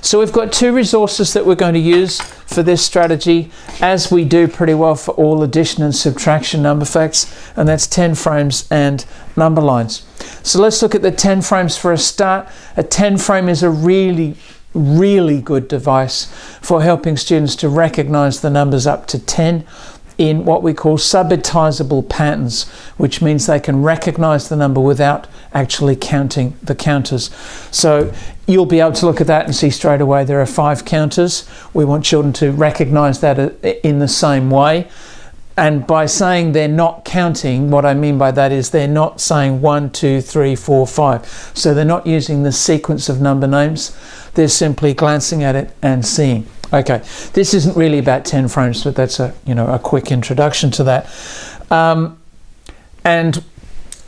So we've got two resources that we're going to use for this strategy as we do pretty well for all addition and subtraction number facts and that's 10 frames and number lines. So let's look at the 10 frames for a start. A 10 frame is a really really good device for helping students to recognize the numbers up to 10 in what we call subitizable patterns, which means they can recognize the number without actually counting the counters. So you'll be able to look at that and see straight away there are five counters. We want children to recognize that uh, in the same way. And by saying they're not counting, what I mean by that is they're not saying one, two, three, four, five. So they're not using the sequence of number names. They're simply glancing at it and seeing. Okay, this isn't really about 10 frames, but that's a, you know, a quick introduction to that. Um, and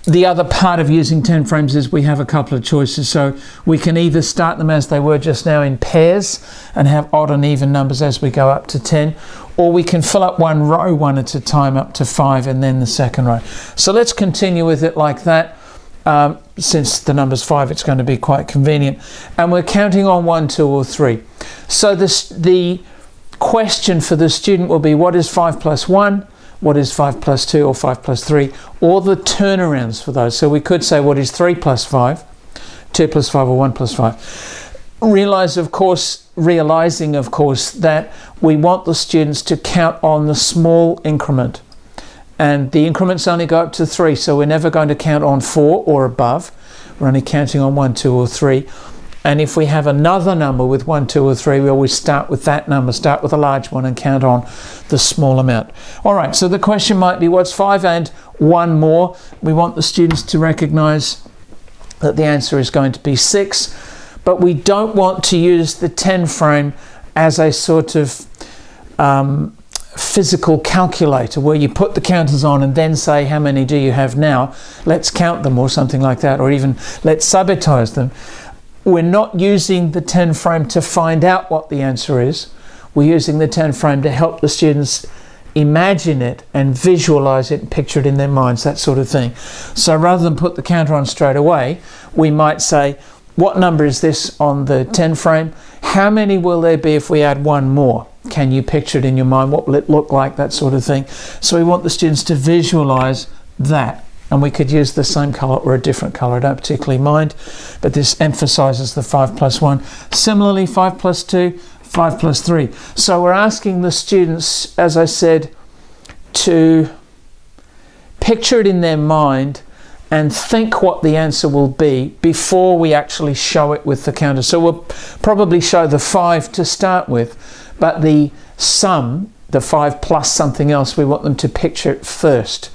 the other part of using 10 frames is we have a couple of choices. So we can either start them as they were just now in pairs and have odd and even numbers as we go up to 10, or we can fill up one row one at a time up to five and then the second row. So let's continue with it like that. Um, since the number's five, it's going to be quite convenient. And we're counting on one, two, or three. So this, the question for the student will be what is 5 plus 1, what is 5 plus 2 or 5 plus 3, or the turnarounds for those. So we could say what is 3 plus 5, 2 plus 5 or 1 plus 5. Realize of course, realizing of course that we want the students to count on the small increment and the increments only go up to 3 so we're never going to count on 4 or above. We're only counting on 1, 2 or 3 and if we have another number with one, two, or three, we always start with that number, start with a large one and count on the small amount. All right, so the question might be what's five and one more? We want the students to recognize that the answer is going to be six, but we don't want to use the 10 frame as a sort of um, physical calculator where you put the counters on and then say how many do you have now let's count them or something like that or even let's subitize them we're not using the 10 frame to find out what the answer is. We're using the 10 frame to help the students imagine it and visualize it and picture it in their minds, that sort of thing. So rather than put the counter on straight away, we might say, what number is this on the 10 frame? How many will there be if we add one more? Can you picture it in your mind? What will it look like? That sort of thing. So we want the students to visualize that and we could use the same colour or a different colour, I don't particularly mind, but this emphasises the 5 plus 1. Similarly, 5 plus 2, 5 plus 3. So we're asking the students, as I said, to picture it in their mind and think what the answer will be before we actually show it with the counter. So we'll probably show the 5 to start with, but the sum, the 5 plus something else, we want them to picture it first.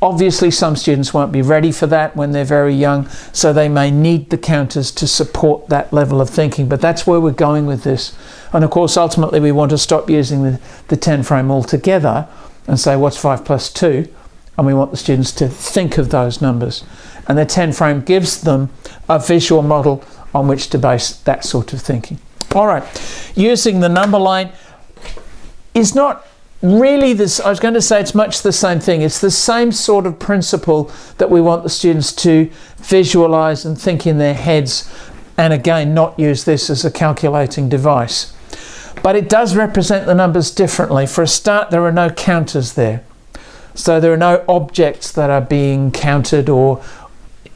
Obviously, some students won't be ready for that when they're very young, so they may need the counters to support that level of thinking, but that's where we're going with this. And of course, ultimately, we want to stop using the, the 10 frame altogether and say, what's 5 plus 2? And we want the students to think of those numbers. And the 10 frame gives them a visual model on which to base that sort of thinking. All right, using the number line is not really this I was going to say it's much the same thing. It's the same sort of principle that we want the students to visualize and think in their heads and again not use this as a calculating device. But it does represent the numbers differently. For a start there are no counters there. So there are no objects that are being counted or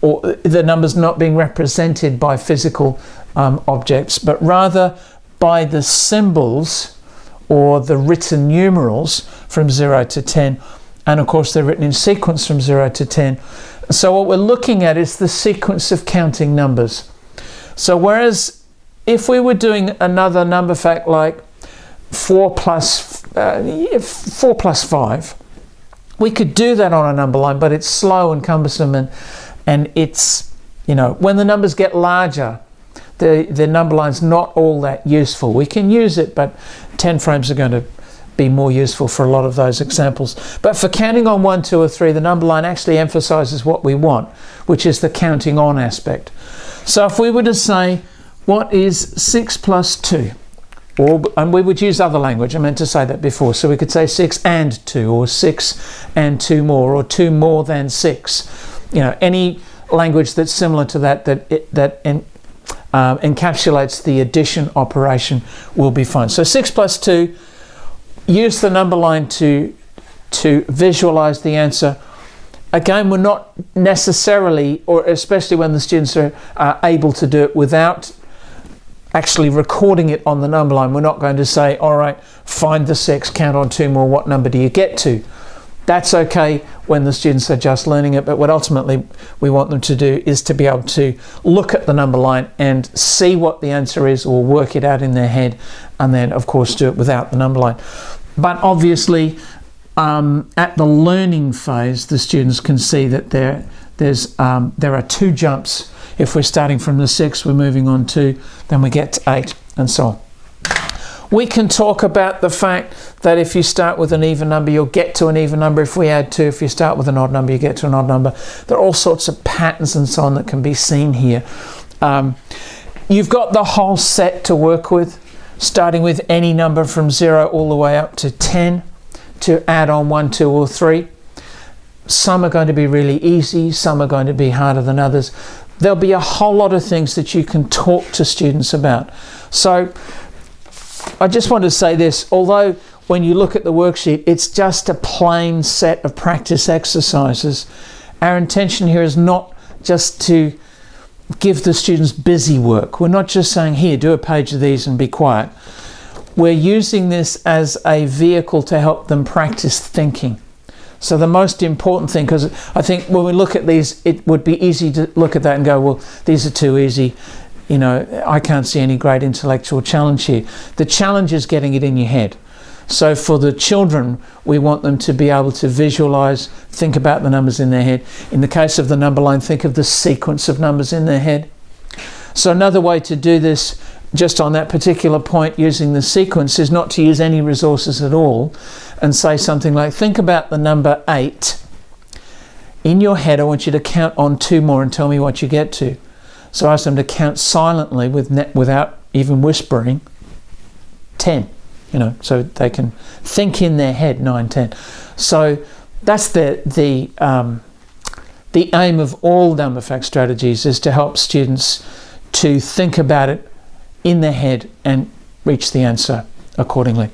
or the numbers not being represented by physical um, objects but rather by the symbols or the written numerals from 0 to 10 and of course they're written in sequence from 0 to 10 so what we're looking at is the sequence of counting numbers. So whereas if we were doing another number fact like 4 plus uh, 4 plus 5 we could do that on a number line but it's slow and cumbersome and and it's you know when the numbers get larger the, the number line's not all that useful. We can use it, but 10 frames are going to be more useful for a lot of those examples. But for counting on one, two, or three, the number line actually emphasizes what we want, which is the counting on aspect. So if we were to say, what is 6 plus 2? Or, and we would use other language, I meant to say that before. So we could say 6 and 2, or 6 and 2 more, or 2 more than 6. You know, any language that's similar to that, that, that um, encapsulates the addition operation will be fine. So 6 plus 2, use the number line to, to visualize the answer. Again, we're not necessarily, or especially when the students are uh, able to do it without actually recording it on the number line, we're not going to say, all right, find the 6, count on two more, what number do you get to? That's okay when the students are just learning it, but what ultimately we want them to do is to be able to look at the number line and see what the answer is or work it out in their head and then of course do it without the number line. But obviously um, at the learning phase, the students can see that there, there's, um, there are two jumps. If we're starting from the six, we're moving on to, then we get to eight and so on. We can talk about the fact that if you start with an even number, you'll get to an even number. If we add two, if you start with an odd number, you get to an odd number. There are all sorts of patterns and so on that can be seen here. Um, you've got the whole set to work with, starting with any number from zero all the way up to 10 to add on one, two, or three. Some are going to be really easy, some are going to be harder than others. There'll be a whole lot of things that you can talk to students about. So I just want to say this, although when you look at the worksheet, it's just a plain set of practice exercises. Our intention here is not just to give the students busy work. We're not just saying, here, do a page of these and be quiet. We're using this as a vehicle to help them practice thinking. So the most important thing, because I think when we look at these, it would be easy to look at that and go, well, these are too easy you know, I can't see any great intellectual challenge here. The challenge is getting it in your head. So for the children, we want them to be able to visualize, think about the numbers in their head. In the case of the number line, think of the sequence of numbers in their head. So another way to do this, just on that particular point, using the sequence, is not to use any resources at all and say something like, think about the number eight. In your head, I want you to count on two more and tell me what you get to. So I asked them to count silently with without even whispering 10, you know, so they can think in their head 9, 10. So that's the, the, um, the aim of all number fact strategies is to help students to think about it in their head and reach the answer accordingly.